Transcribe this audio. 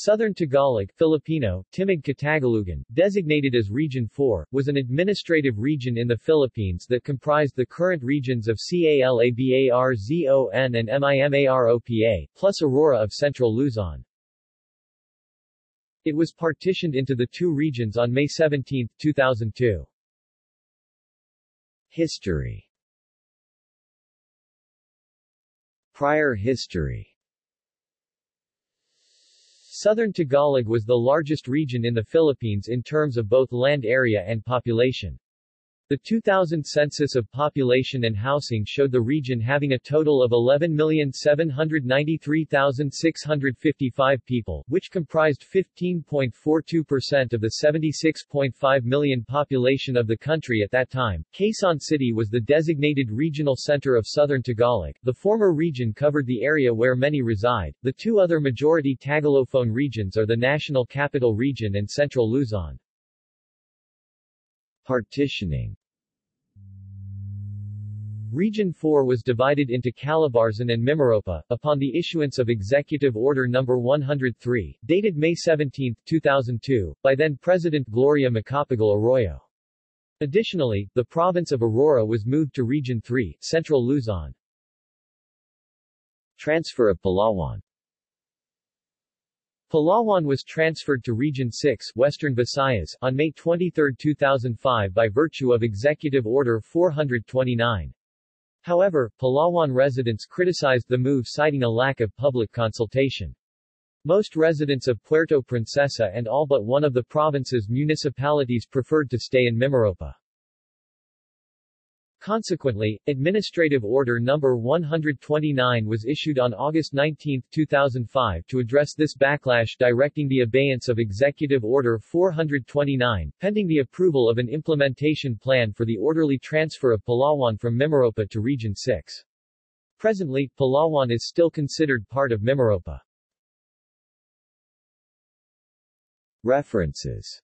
Southern Tagalog Filipino, Timog Katagalugan, designated as Region 4, was an administrative region in the Philippines that comprised the current regions of Calabarzon and Mimaropa, plus Aurora of Central Luzon. It was partitioned into the two regions on May 17, 2002. History Prior history Southern Tagalog was the largest region in the Philippines in terms of both land area and population. The 2000 census of population and housing showed the region having a total of 11,793,655 people, which comprised 15.42% of the 76.5 million population of the country at that time. Quezon City was the designated regional center of southern Tagalog. The former region covered the area where many reside. The two other majority Tagalophone regions are the National Capital Region and Central Luzon. Partitioning Region 4 was divided into Calabarzon and Mimaropa, upon the issuance of Executive Order No. 103, dated May 17, 2002, by then-President Gloria Macapagal Arroyo. Additionally, the province of Aurora was moved to Region 3, Central Luzon. Transfer of Palawan Palawan was transferred to Region 6 Western Visayas on May 23, 2005 by virtue of Executive Order 429. However, Palawan residents criticized the move citing a lack of public consultation. Most residents of Puerto Princesa and all but one of the province's municipalities preferred to stay in Mimaropa. Consequently, Administrative Order No. 129 was issued on August 19, 2005 to address this backlash directing the abeyance of Executive Order 429, pending the approval of an implementation plan for the orderly transfer of Palawan from Mimaropa to Region 6. Presently, Palawan is still considered part of Mimaropa. References